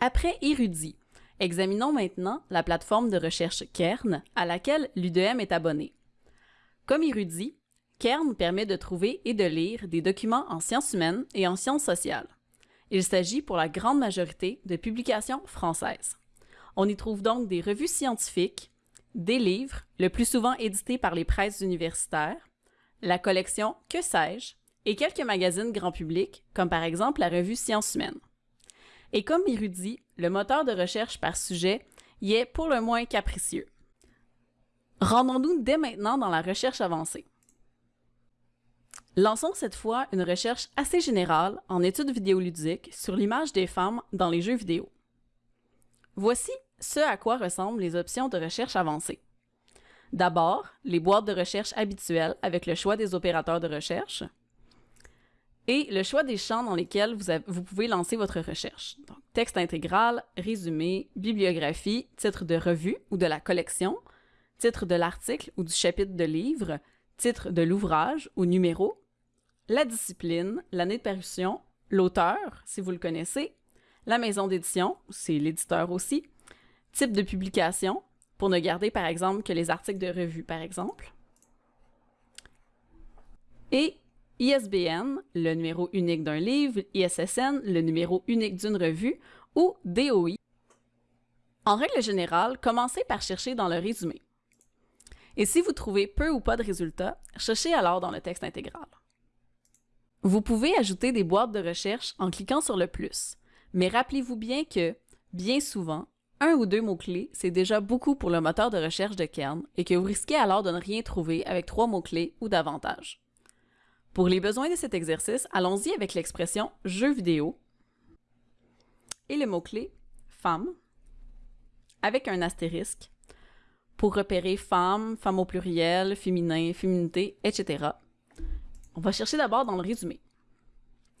Après Érudit, examinons maintenant la plateforme de recherche Kern à laquelle l'UDM est abonné. Comme Érudit, Kern permet de trouver et de lire des documents en sciences humaines et en sciences sociales. Il s'agit pour la grande majorité de publications françaises. On y trouve donc des revues scientifiques, des livres, le plus souvent édités par les presses universitaires, la collection Que sais-je et quelques magazines grand public, comme par exemple la revue Sciences humaines. Et comme Érudit, le moteur de recherche par sujet y est pour le moins capricieux. Rendons-nous dès maintenant dans la recherche avancée. Lançons cette fois une recherche assez générale en études vidéoludiques sur l'image des femmes dans les jeux vidéo. Voici ce à quoi ressemblent les options de recherche avancées. D'abord, les boîtes de recherche habituelles avec le choix des opérateurs de recherche et le choix des champs dans lesquels vous, vous pouvez lancer votre recherche. Donc, texte intégral, résumé, bibliographie, titre de revue ou de la collection, titre de l'article ou du chapitre de livre, titre de l'ouvrage ou numéro, la discipline, l'année de parution, l'auteur, si vous le connaissez, la maison d'édition, c'est l'éditeur aussi, type de publication, pour ne garder par exemple que les articles de revue par exemple, et ISBN, le numéro unique d'un livre, ISSN, le numéro unique d'une revue, ou DOI. En règle générale, commencez par chercher dans le résumé. Et si vous trouvez peu ou pas de résultats, cherchez alors dans le texte intégral. Vous pouvez ajouter des boîtes de recherche en cliquant sur le plus, mais rappelez-vous bien que, bien souvent, un ou deux mots-clés, c'est déjà beaucoup pour le moteur de recherche de Kern et que vous risquez alors de ne rien trouver avec trois mots-clés ou davantage. Pour les besoins de cet exercice, allons-y avec l'expression « jeu vidéo » et le mot-clé « femme » avec un astérisque pour repérer femme, femme au pluriel, féminin, féminité, etc. On va chercher d'abord dans le résumé,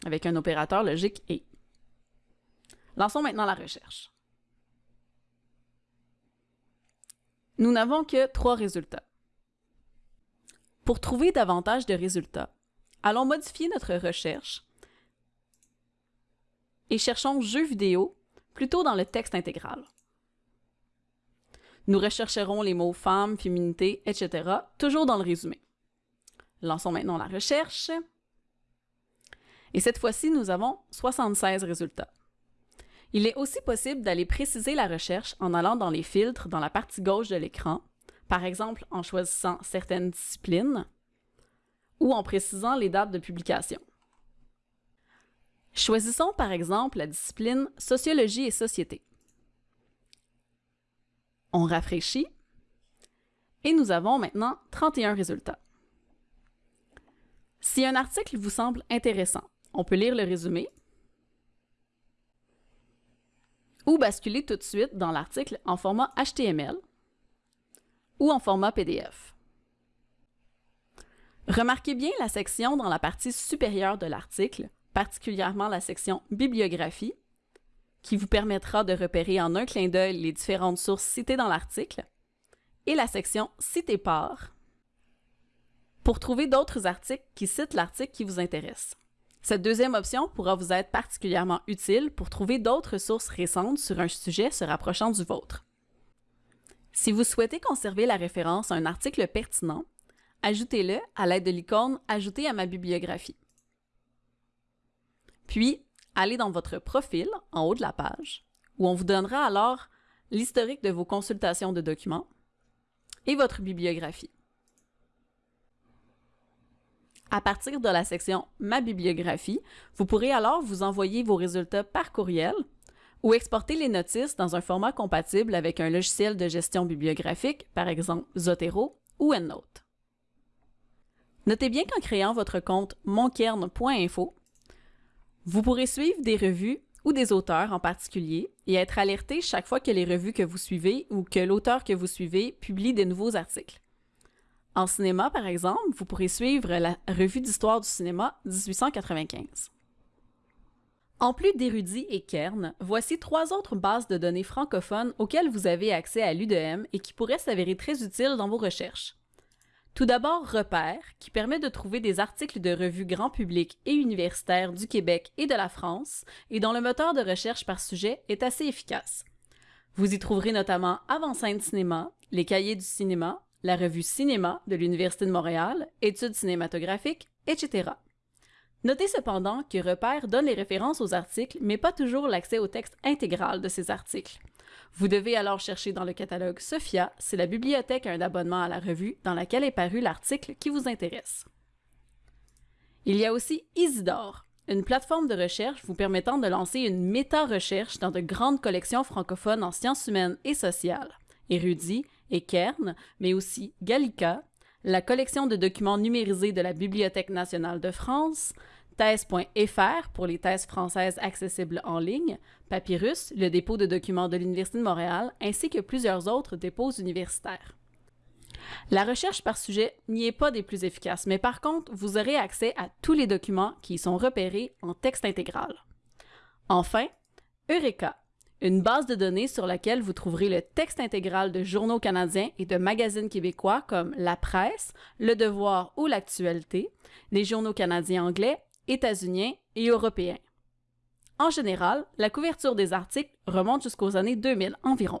avec un opérateur logique et. Lançons maintenant la recherche. Nous n'avons que trois résultats. Pour trouver davantage de résultats, allons modifier notre recherche et cherchons jeux vidéo plutôt dans le texte intégral. Nous rechercherons les mots femme, féminité, etc., toujours dans le résumé. Lançons maintenant la recherche. Et cette fois-ci, nous avons 76 résultats. Il est aussi possible d'aller préciser la recherche en allant dans les filtres dans la partie gauche de l'écran, par exemple en choisissant certaines disciplines ou en précisant les dates de publication. Choisissons par exemple la discipline Sociologie et Société. On rafraîchit et nous avons maintenant 31 résultats. Si un article vous semble intéressant, on peut lire le résumé ou basculer tout de suite dans l'article en format HTML ou en format PDF. Remarquez bien la section dans la partie supérieure de l'article, particulièrement la section Bibliographie, qui vous permettra de repérer en un clin d'œil les différentes sources citées dans l'article, et la section Citer par, pour trouver d'autres articles qui citent l'article qui vous intéresse. Cette deuxième option pourra vous être particulièrement utile pour trouver d'autres sources récentes sur un sujet se rapprochant du vôtre. Si vous souhaitez conserver la référence à un article pertinent, ajoutez-le à l'aide de l'icône « Ajouter à ma bibliographie ». Puis, allez dans votre profil, en haut de la page, où on vous donnera alors l'historique de vos consultations de documents et votre bibliographie. À partir de la section Ma bibliographie, vous pourrez alors vous envoyer vos résultats par courriel ou exporter les notices dans un format compatible avec un logiciel de gestion bibliographique, par exemple Zotero ou EndNote. Notez bien qu'en créant votre compte monkern.info, vous pourrez suivre des revues ou des auteurs en particulier et être alerté chaque fois que les revues que vous suivez ou que l'auteur que vous suivez publie de nouveaux articles. En cinéma, par exemple, vous pourrez suivre la Revue d'histoire du cinéma 1895. En plus d'Érudit et Kern, voici trois autres bases de données francophones auxquelles vous avez accès à l'UDM et qui pourraient s'avérer très utiles dans vos recherches. Tout d'abord, Repère, qui permet de trouver des articles de revues grand public et universitaires du Québec et de la France, et dont le moteur de recherche par sujet est assez efficace. Vous y trouverez notamment Avant-scène cinéma, les cahiers du cinéma, la revue Cinéma de l'Université de Montréal, études cinématographiques, etc. Notez cependant que Repère donne les références aux articles, mais pas toujours l'accès au texte intégral de ces articles. Vous devez alors chercher dans le catalogue Sophia si la bibliothèque a un abonnement à la revue dans laquelle est paru l'article qui vous intéresse. Il y a aussi Isidore, une plateforme de recherche vous permettant de lancer une méta-recherche dans de grandes collections francophones en sciences humaines et sociales, Érudit et Kern, mais aussi Gallica, la collection de documents numérisés de la Bibliothèque nationale de France, thèse.fr pour les thèses françaises accessibles en ligne, Papyrus, le dépôt de documents de l'Université de Montréal, ainsi que plusieurs autres dépôts universitaires. La recherche par sujet n'y est pas des plus efficaces, mais par contre, vous aurez accès à tous les documents qui y sont repérés en texte intégral. Enfin, Eureka, une base de données sur laquelle vous trouverez le texte intégral de journaux canadiens et de magazines québécois comme La Presse, Le Devoir ou L'Actualité, les journaux canadiens anglais, états-uniens et européens. En général, la couverture des articles remonte jusqu'aux années 2000 environ.